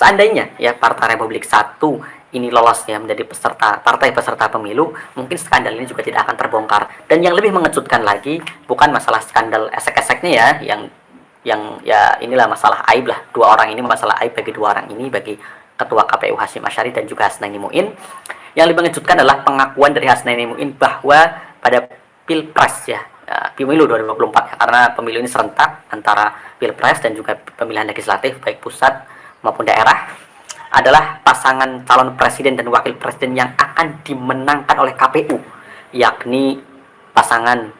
Seandainya ya Partai Republik Satu ini lolos ya menjadi peserta partai peserta pemilu, mungkin skandal ini juga tidak akan terbongkar. Dan yang lebih mengejutkan lagi bukan masalah skandal esek-eseknya ya, yang yang ya inilah masalah aib lah dua orang ini masalah aib bagi dua orang ini bagi ketua KPU Hashim Asyari dan juga Hasnaini Muin. Yang lebih mengejutkan adalah pengakuan dari Hasnaini Muin bahwa pada pilpres ya, ya pemilu 2024 ya, karena pemilu ini serentak antara pilpres dan juga pemilihan legislatif baik pusat maupun daerah adalah pasangan calon presiden dan wakil presiden yang akan dimenangkan oleh KPU yakni pasangan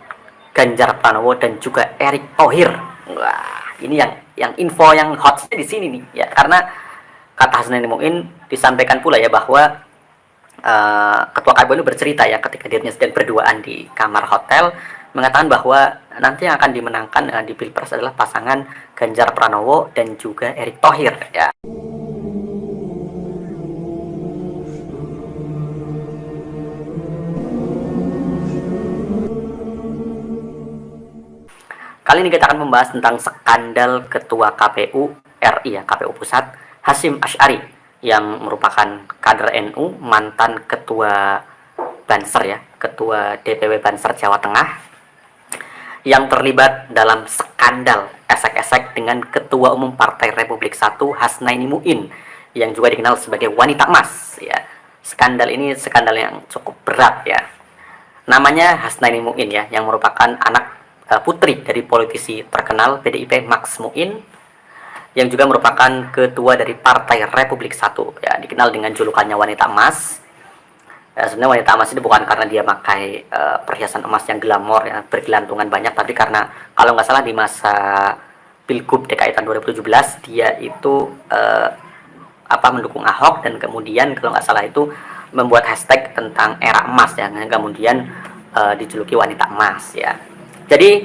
Ganjar Pranowo dan juga Erick Thohir. Wah, ini yang yang info yang hot di sini nih ya karena kata Hasan Muin disampaikan pula ya bahwa uh, ketua KPU ini bercerita ya ketika dirinya sedang berduaan di kamar hotel mengatakan bahwa nanti yang akan dimenangkan uh, di Pilpres adalah pasangan Ganjar Pranowo dan juga Erick Thohir ya. Kali ini kita akan membahas tentang skandal Ketua KPU RI ya, KPU Pusat, Hasim Ash'ari yang merupakan kader NU, mantan Ketua Banser ya, Ketua DPW Banser Jawa Tengah yang terlibat dalam skandal esek-esek dengan Ketua Umum Partai Republik Satu Hasnaini Muin yang juga dikenal sebagai wanita emas ya. Skandal ini skandal yang cukup berat ya. Namanya Hasnaini Muin ya, yang merupakan anak Eh, putri dari politisi terkenal PDIP Max Muin yang juga merupakan ketua dari Partai Republik Satu ya dikenal dengan julukannya wanita emas ya, sebenarnya wanita emas ini bukan karena dia pakai uh, perhiasan emas yang glamor ya bergelantungan banyak tapi karena kalau nggak salah di masa Pilgub DKI tahun 2017 dia itu uh, apa mendukung Ahok dan kemudian kalau nggak salah itu membuat hashtag tentang era emas ya kemudian uh, dijuluki wanita emas ya jadi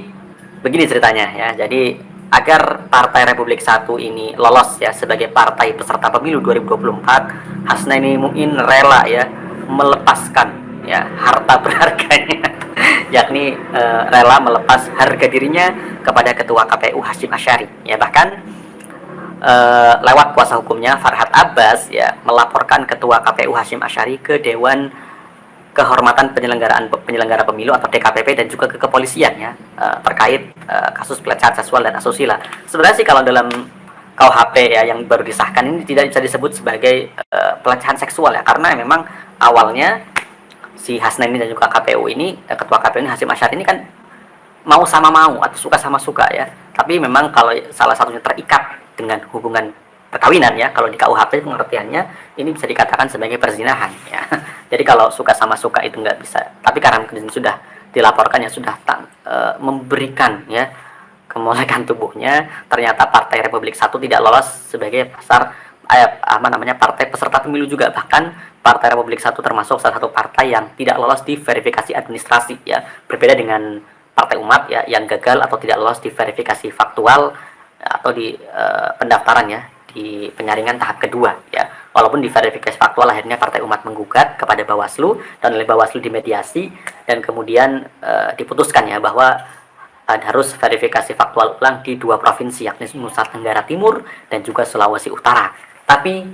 begini ceritanya ya. Jadi agar Partai Republik Satu ini lolos ya sebagai partai peserta pemilu 2024, Hasnaini Muin rela ya melepaskan ya harta berharganya yakni e, rela melepas harga dirinya kepada ketua KPU Hashim Asyari ya bahkan e, lewat kuasa hukumnya Farhad Abbas ya melaporkan ketua KPU Hashim Asyari ke Dewan kehormatan penyelenggaraan penyelenggara pemilu atau DKPP dan juga ke kepolisian ya uh, terkait kasus pelecehan seksual dan asusila. Sebenarnya sih kalau dalam KUHP ya yang baru disahkan ini tidak bisa disebut sebagai pelecehan seksual ya karena memang awalnya si Hasna ini dan juga KPU ini ketua KPU ini Hasim Asyar ini kan mau sama mau atau suka sama suka ya. Tapi memang kalau salah satunya terikat dengan hubungan perkawinan ya kalau di KUHP pengertiannya ini bisa dikatakan sebagai perzinahan ya jadi kalau suka sama suka itu nggak bisa tapi karena sudah dilaporkan ya sudah tak, e, memberikan ya kemolekan tubuhnya ternyata Partai Republik Satu tidak lolos sebagai pasar eh, apa namanya partai peserta pemilu juga. Bahkan Partai Republik Satu termasuk salah satu partai yang tidak lolos di verifikasi administrasi ya. Berbeda dengan Partai Umat ya yang gagal atau tidak lolos di verifikasi faktual atau di e, pendaftaran ya di penyaringan tahap kedua ya. Walaupun di verifikasi faktual akhirnya Partai Umat menggugat kepada Bawaslu dan oleh Bawaslu dimediasi dan kemudian e, diputuskan ya bahwa harus verifikasi faktual ulang di dua provinsi yakni Nusa Tenggara Timur dan juga Sulawesi Utara tapi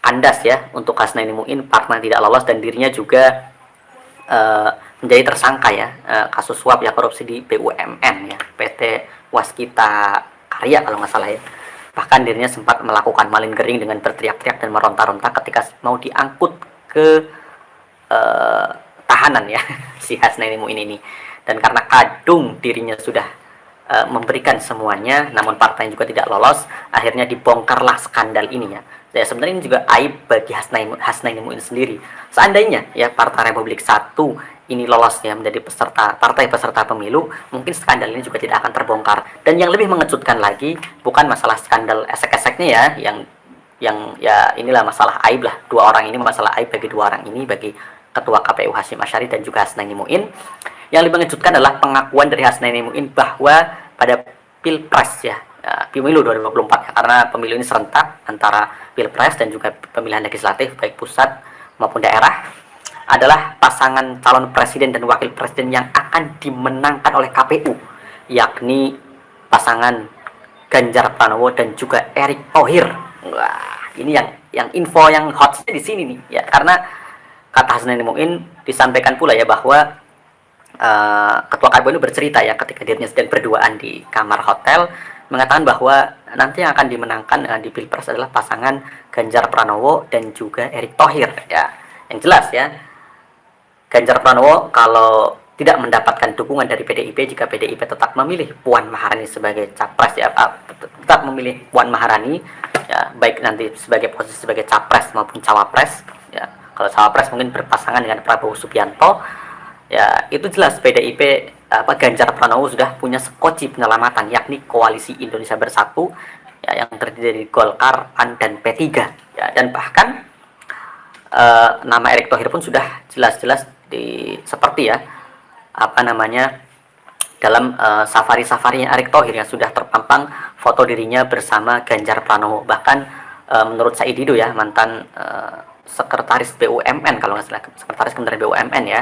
kandas ya untuk Hasnaini Muin partner tidak lolos dan dirinya juga e, menjadi tersangka ya e, kasus suap ya korupsi di BUMN ya PT Waskita Karya kalau nggak salah ya Bahkan dirinya sempat melakukan malin gering dengan berteriak-teriak dan meronta-ronta ketika mau diangkut ke uh, tahanan ya si Hasnaini Muin ini. Dan karena kadung dirinya sudah uh, memberikan semuanya, namun partai juga tidak lolos, akhirnya dibongkarlah skandal ini ya. Ya sebenarnya ini juga aib bagi Hasnaini, Hasnaini Muin sendiri. Seandainya ya Partai Republik Satu ini lolos ya menjadi peserta partai peserta pemilu, mungkin skandal ini juga tidak akan terbongkar. Dan yang lebih mengejutkan lagi bukan masalah skandal esek-eseknya ya, yang yang ya inilah masalah aib lah dua orang ini masalah aib bagi dua orang ini bagi ketua KPU Hashim Asyari dan juga Hasnaini Muin. Yang lebih mengejutkan adalah pengakuan dari Hasnaini Muin bahwa pada pilpres ya, ya pemilu 2024 ya, karena pemilu ini serentak antara pilpres dan juga pemilihan legislatif baik pusat maupun daerah adalah pasangan calon presiden dan wakil presiden yang akan dimenangkan oleh KPU yakni pasangan Ganjar Pranowo dan juga Erick Thohir. Wah, ini yang yang info yang hot di sini nih ya. Karena kata Hasnaini Muin disampaikan pula ya bahwa uh, ketua ini bercerita ya ketika dirinya sedang berduaan di kamar hotel mengatakan bahwa nanti yang akan dimenangkan uh, di pilpres adalah pasangan Ganjar Pranowo dan juga Erick Thohir ya. Yang jelas ya Ganjar Pranowo kalau tidak mendapatkan dukungan dari PDIP jika PDIP tetap memilih Puan Maharani sebagai capres ya tetap memilih Puan Maharani ya baik nanti sebagai posisi sebagai capres maupun cawapres ya. Kalau cawapres mungkin berpasangan dengan Prabowo Subianto ya itu jelas PDIP apa Ganjar Pranowo sudah punya sekoci penyelamatan yakni koalisi Indonesia Bersatu ya yang terdiri dari Golkar, PAN dan P3 ya dan bahkan uh, nama Erick Thohir pun sudah jelas-jelas di seperti ya apa namanya dalam uh, safari-safarinya Erick Thohir yang sudah terpampang foto dirinya bersama Ganjar Pranowo. Bahkan uh, menurut Said Didu ya mantan uh, sekretaris BUMN kalau nggak salah sekretaris Kementerian BUMN ya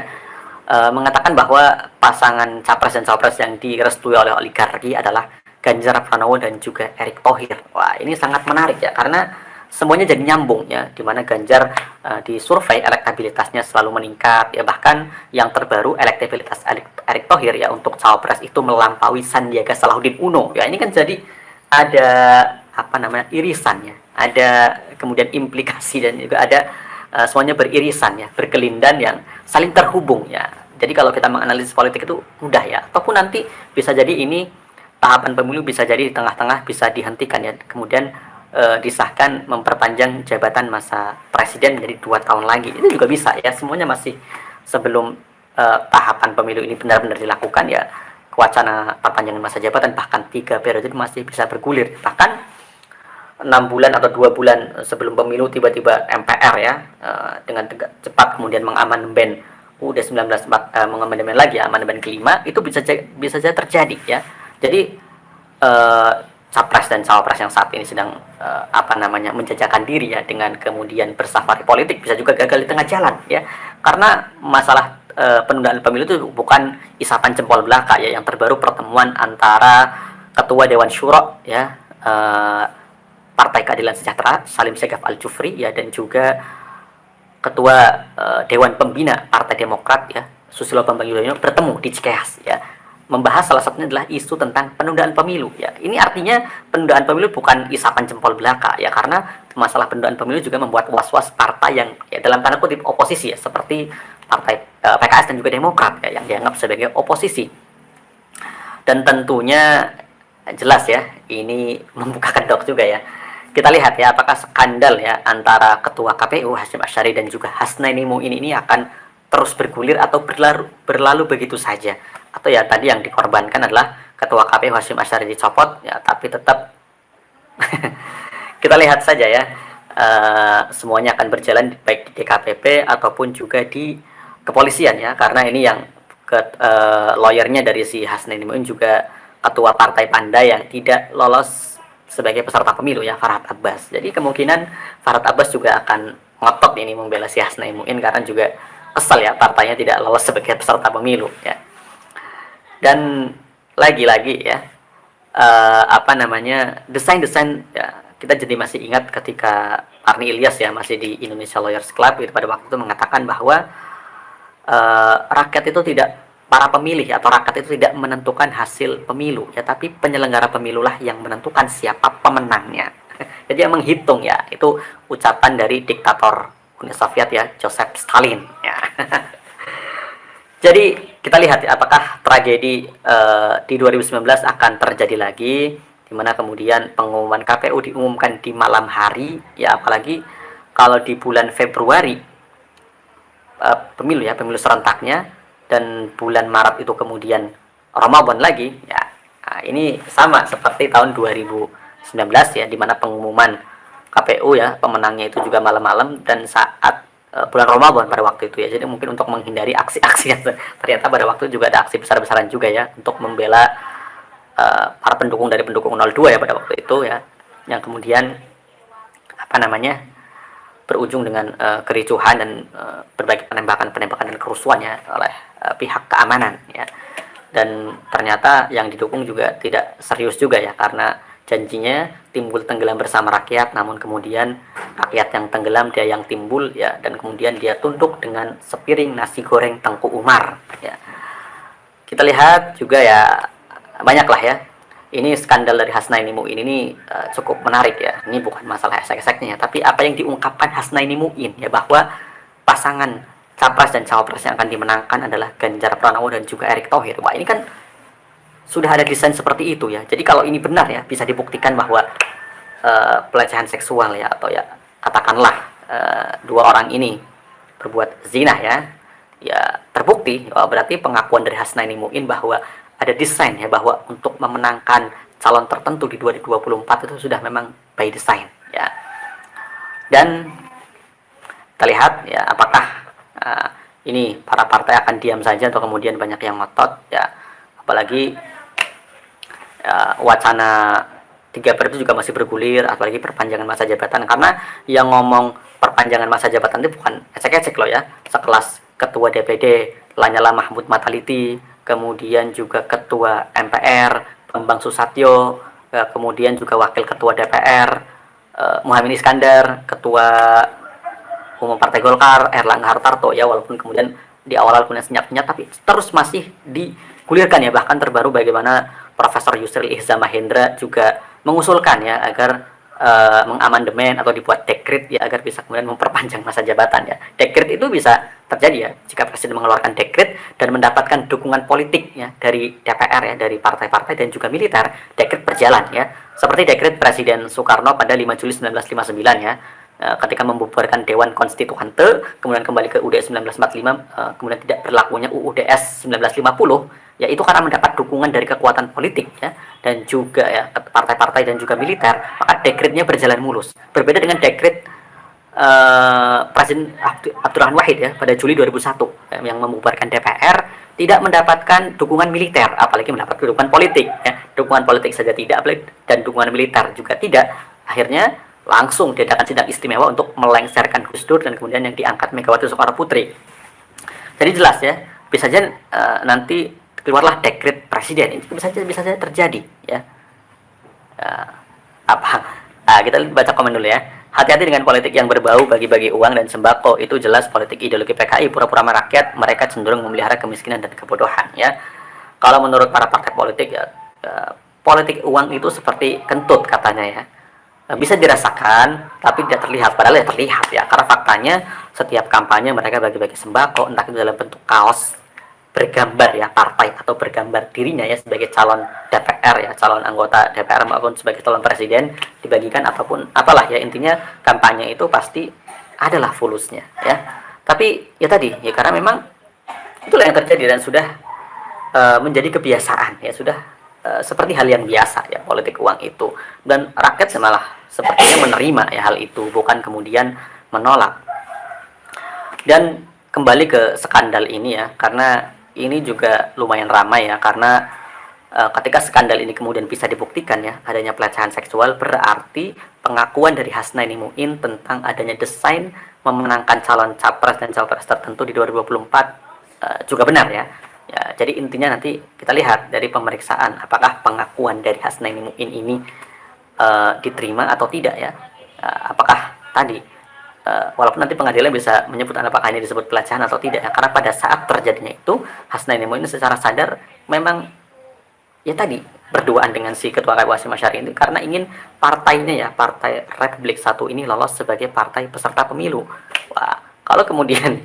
uh, mengatakan bahwa pasangan capres dan cawapres yang direstui oleh oligarki adalah Ganjar Pranowo dan juga Erick Thohir. Wah ini sangat menarik ya karena semuanya jadi nyambung ya di mana Ganjar uh, di survei elektabilitasnya selalu meningkat ya. Bahkan yang terbaru elektabilitas Erick Thohir ya untuk cawapres itu melampaui Sandiaga Salahuddin Uno. Ya ini kan jadi ada apa namanya irisannya. Ada kemudian implikasi dan juga ada uh, semuanya beririsan ya berkelindan yang saling terhubung ya. Jadi kalau kita menganalisis politik itu mudah ya. Ataupun nanti bisa jadi ini tahapan pemilu bisa jadi di tengah-tengah bisa dihentikan ya. Kemudian e, disahkan memperpanjang jabatan masa presiden menjadi dua tahun lagi. Itu juga bisa ya. Semuanya masih sebelum e, tahapan pemilu ini benar-benar dilakukan ya. Wacana perpanjangan masa jabatan bahkan tiga periode masih bisa bergulir. Bahkan enam bulan atau dua bulan sebelum pemilu tiba-tiba MPR ya e, dengan cepat kemudian mengamandemen UUD 19 e, mengamandemen lagi amandemen kelima itu bisa bisa saja terjadi ya. Jadi e, capres dan cawapres yang saat ini sedang uh, apa namanya menjajakan diri ya dengan kemudian bersafari politik bisa juga gagal di tengah jalan ya. Karena masalah uh, penundaan pemilu itu bukan isapan jempol belaka ya yang terbaru pertemuan antara ketua Dewan Syuro ya uh, Partai Keadilan Sejahtera Salim Segaf Al Jufri ya dan juga ketua uh, Dewan Pembina Partai Demokrat ya Susilo Bambang Yudhoyono bertemu di Cikeas ya. Membahas salah satunya adalah isu tentang penundaan pemilu ya. Ini artinya penundaan pemilu bukan isapan jempol belaka ya karena masalah penundaan pemilu juga membuat was-was partai yang ya dalam tanda kutip oposisi ya seperti partai eh, PKS dan juga Demokrat ya yang dianggap sebagai oposisi. Dan tentunya jelas ya ini membuka kedok juga ya kita lihat ya apakah skandal ya antara ketua KPU Hasyim Asyari dan juga Hasnaini Muin ini akan terus bergulir atau berlalu, berlalu begitu saja? Atau ya tadi yang dikorbankan adalah ketua KPU Hashim Asyari dicopot ya tapi tetap kita lihat saja ya uh, semuanya akan berjalan baik di DKPP ataupun juga di kepolisian ya karena ini yang ke uh, lawyernya dari si Hasnaini Muin juga ketua partai Panda yang tidak lolos sebagai peserta pemilu ya Farhad Abbas. Jadi kemungkinan Farhad Abbas juga akan ngotot ini membela si Hasnaini Muin karena juga kesal ya partainya tidak lolos sebagai peserta pemilu ya. Dan lagi-lagi ya uh, apa namanya desain-desain ya kita jadi masih ingat ketika Arni Ilyas ya masih di Indonesia Lawyers Club itu pada waktu itu mengatakan bahwa uh, rakyat itu tidak para pemilih atau rakyat itu tidak menentukan hasil pemilu ya tapi penyelenggara pemilulah yang menentukan siapa pemenangnya. Jadi yang menghitung ya itu ucapan dari diktator Uni Soviet ya Joseph Stalin ya. Jadi kita lihat ya, apakah tragedi uh, di 2019 akan terjadi lagi, di mana kemudian pengumuman KPU diumumkan di malam hari, ya apalagi kalau di bulan Februari uh, pemilu ya pemilu serentaknya dan bulan Maret itu kemudian Ramadan lagi, ya nah, ini sama seperti tahun 2019 ya, di mana pengumuman KPU ya pemenangnya itu juga malam-malam dan saat Eh, bulan Ramadan pada waktu itu ya. Jadi mungkin untuk menghindari aksi-aksi yang ternyata pada waktu juga ada aksi besar-besaran juga ya untuk membela uh, para pendukung dari pendukung 02 ya pada waktu itu ya. Yang kemudian apa namanya? Berujung dengan uh, kericuhan dan uh, berbagai penembakan-penembakan dan kerusuhan ya oleh uh, pihak keamanan ya. Dan ternyata yang didukung juga tidak serius juga ya karena janjinya timbul tenggelam bersama rakyat namun kemudian rakyat yang tenggelam dia yang timbul ya dan kemudian dia tunduk dengan sepiring nasi goreng Tengku Umar ya kita lihat juga ya banyak lah ya ini skandal dari Hasnaini Muin ini uh, cukup menarik ya. Ini bukan masalah esek-eseknya tapi apa yang diungkapkan Hasnaini Muin ya bahwa pasangan capres dan cawapres yang akan dimenangkan adalah Ganjar Pranowo dan juga Erick Thohir. Wah ini kan sudah ada desain seperti itu ya. Jadi kalau ini benar ya bisa dibuktikan bahwa uh, pelecehan seksual ya atau ya katakanlah uh, dua orang ini berbuat zina ya ya terbukti oh, berarti pengakuan dari Hasnaini Muin bahwa ada desain ya bahwa untuk memenangkan calon tertentu di 2024 itu sudah memang by design ya. Dan kita lihat ya apakah uh, ini para partai akan diam saja atau kemudian banyak yang ngotot ya. Apalagi uh, wacana tiga periode juga masih bergulir apalagi perpanjangan masa jabatan. Karena yang ngomong perpanjangan masa jabatan itu bukan ecek-ecek loh ya. Sekelas Ketua DPD Lanyala Mahmud Mataliti, kemudian juga Ketua MPR Bambang Susatyo, eh, kemudian juga Wakil Ketua DPR eh, Muhammad Iskandar, Ketua Umum Partai Golkar Erlangga Hartarto ya walaupun kemudian di awal-awal kemudian senyap-senyap tapi terus masih digulirkan ya. Bahkan terbaru bagaimana Profesor Yusril Ihza Mahendra juga mengusulkan ya agar uh, mengamandemen atau dibuat dekret ya agar bisa kemudian memperpanjang masa jabatan ya. Dekret itu bisa terjadi ya jika presiden mengeluarkan dekret dan mendapatkan dukungan politik ya dari DPR ya dari partai-partai dan juga militer, dekret berjalan ya. Seperti dekret Presiden Soekarno pada 5 Juli 1959 ya eh, ketika membubarkan Dewan Konstituante, kemudian kembali ke UUD 1945, eh, kemudian tidak berlakunya UUDS 1950 ya itu karena mendapat dukungan dari kekuatan politik ya dan juga ya partai-partai dan juga militer maka dekretnya berjalan mulus. Berbeda dengan dekret uh, Presiden Abdurrahman Wahid ya pada Juli 2001 ya, yang membubarkan DPR tidak mendapatkan dukungan militer apalagi mendapat dukungan politik ya. Dukungan politik saja tidak dan dukungan militer juga tidak. Akhirnya langsung diadakan sidang istimewa untuk melengsarkan Gus Dur dan kemudian yang diangkat Megawati Soekarno Putri. Jadi jelas ya bisa saja uh, nanti keluarlah dekret presiden. Itu bisa saja bisa saja terjadi ya. Uh, apa? Uh, kita baca komen dulu ya. Hati-hati dengan politik yang berbau bagi-bagi uang dan sembako. Itu jelas politik ideologi PKI pura-pura merakyat mereka cenderung memelihara kemiskinan dan kebodohan ya. Kalau menurut para partai politik ya uh, politik uang itu seperti kentut katanya ya. Bisa dirasakan tapi tidak terlihat. Padahal ya terlihat ya. Karena faktanya setiap kampanye mereka bagi-bagi sembako entah itu dalam bentuk kaos bergambar ya partai atau bergambar dirinya ya sebagai calon DPR ya calon anggota DPR maupun sebagai calon presiden dibagikan ataupun apalah ya intinya kampanye itu pasti adalah fulusnya ya. Tapi ya tadi ya karena memang itulah yang terjadi dan sudah uh, menjadi kebiasaan ya sudah uh, seperti hal yang biasa ya politik uang itu. Dan rakyat malah sepertinya menerima ya hal itu bukan kemudian menolak. Dan kembali ke skandal ini ya karena ini juga lumayan ramai ya karena uh, ketika skandal ini kemudian bisa dibuktikan ya adanya pelecehan seksual berarti pengakuan dari Hasnaini Muin tentang adanya desain memenangkan calon capres dan cawapres tertentu di 2024 uh, eh, juga benar ya. Ya, jadi intinya nanti kita lihat dari pemeriksaan apakah pengakuan dari Hasnaini Muin ini uh, diterima atau tidak ya. Apakah tadi uh, walaupun nanti pengadilan bisa menyebut apakah ini disebut pelecehan atau tidak ya. Karena pada saat terjadinya itu Hasnaini ini secara sadar memang ya tadi berduaan dengan si ketua Hasyim Asyari ini karena ingin partainya ya partai Republik Satu ini lolos sebagai partai peserta pemilu. Wah kalau kemudian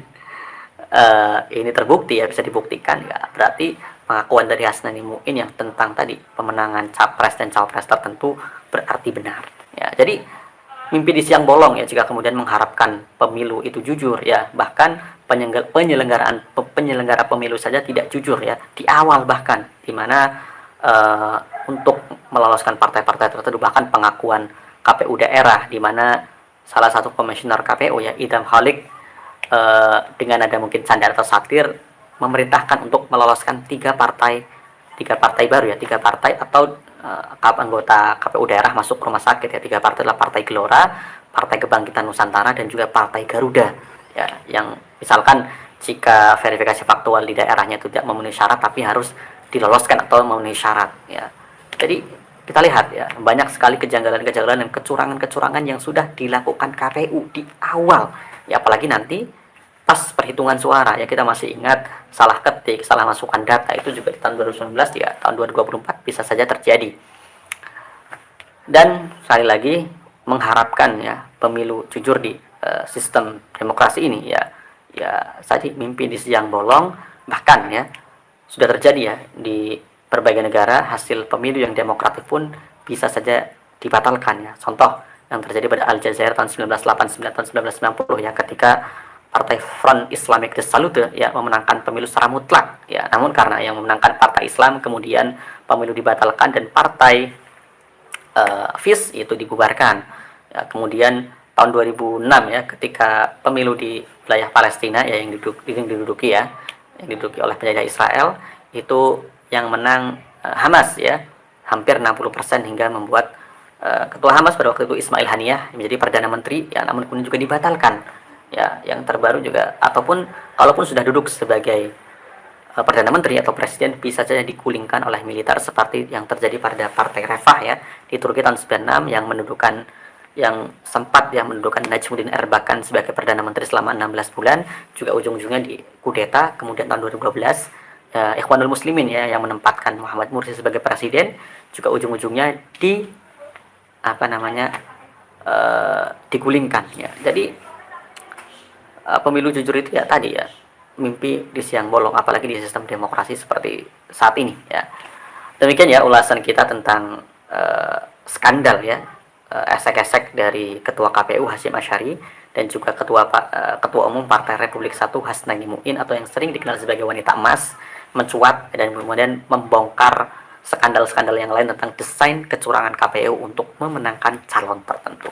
uh, ini terbukti ya bisa dibuktikan ya berarti pengakuan dari Hasnani Muin yang tentang tadi pemenangan capres dan cawapres tertentu berarti benar. Ya jadi mimpi di siang bolong ya jika kemudian mengharapkan pemilu itu jujur ya. Bahkan penyelenggaraan penyelenggara pemilu saja tidak jujur ya di awal bahkan di mana uh, untuk meloloskan partai-partai tertentu bahkan pengakuan KPU daerah di mana salah satu komisioner KPU ya Idam Halik uh, dengan ada mungkin canda atau satir memerintahkan untuk meloloskan tiga partai tiga partai baru ya tiga partai atau anggota KPU daerah masuk ke rumah sakit ya tiga partai adalah Partai Gelora, Partai Kebangkitan Nusantara dan juga Partai Garuda. Ya yang misalkan jika verifikasi faktual di daerahnya tidak memenuhi syarat tapi harus diloloskan atau memenuhi syarat ya. Jadi kita lihat ya banyak sekali kejanggalan-kejanggalan dan kecurangan-kecurangan yang sudah dilakukan KPU di awal. Ya apalagi nanti pas perhitungan suara ya kita masih ingat salah ketik salah masukkan data itu juga di tahun 2019 ya tahun 2024 bisa saja terjadi dan sekali lagi mengharapkan ya pemilu jujur di uh, sistem demokrasi ini ya ya saja mimpi di siang bolong bahkan ya sudah terjadi ya di berbagai negara hasil pemilu yang demokratik pun bisa saja dibatalkan ya. Contoh yang terjadi pada Aljazair tahun 1989 tahun 1990 ya ketika Partai Front Islamic Salute ya memenangkan pemilu secara mutlak ya. Namun karena yang memenangkan Partai Islam kemudian pemilu dibatalkan dan Partai uh, FIS itu dibubarkan. Ya, kemudian tahun 2006 ya ketika pemilu di wilayah Palestina ya yang diduduki, yang diduduki ya yang diduduki oleh penjajah Israel itu yang menang uh, Hamas ya hampir 60% hingga membuat uh, ketua Hamas pada waktu itu Ismail Haniyah menjadi perdana menteri ya namun kemudian juga dibatalkan ya yang terbaru juga ataupun kalaupun sudah duduk sebagai uh, perdana menteri atau presiden bisa saja dikulingkan oleh militer seperti yang terjadi pada partai Refah ya di Turki tahun 96 yang mendudukan yang sempat yang mendudukan Najmuddin Erbakan sebagai perdana menteri selama 16 bulan juga ujung-ujungnya di kudeta kemudian tahun 2012 uh, Ikhwanul Muslimin ya yang menempatkan Muhammad Mursi sebagai presiden juga ujung-ujungnya di apa namanya uh, digulingkan ya. Jadi pemilu jujur itu ya tadi ya mimpi di siang bolong apalagi di sistem demokrasi seperti saat ini ya. Demikian ya ulasan kita tentang uh, skandal ya esek-esek dari Ketua KPU Hasyim Asyari dan juga Ketua uh, Ketua Umum Partai Republik Satu Hasnani Muin atau yang sering dikenal sebagai wanita emas mencuat dan kemudian membongkar skandal-skandal yang lain tentang desain kecurangan KPU untuk memenangkan calon tertentu.